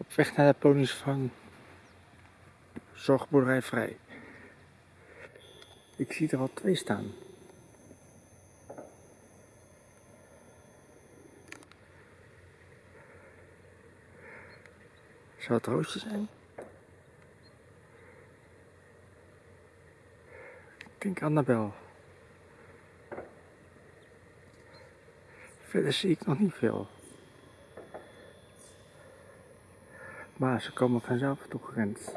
Op weg naar de ponies van Zorgboerderij Vrij. Ik zie er al twee staan. Zou het roosje zijn? Ik denk Annabel. Verder zie ik nog niet veel. war, ich komme von Jav, du kennst.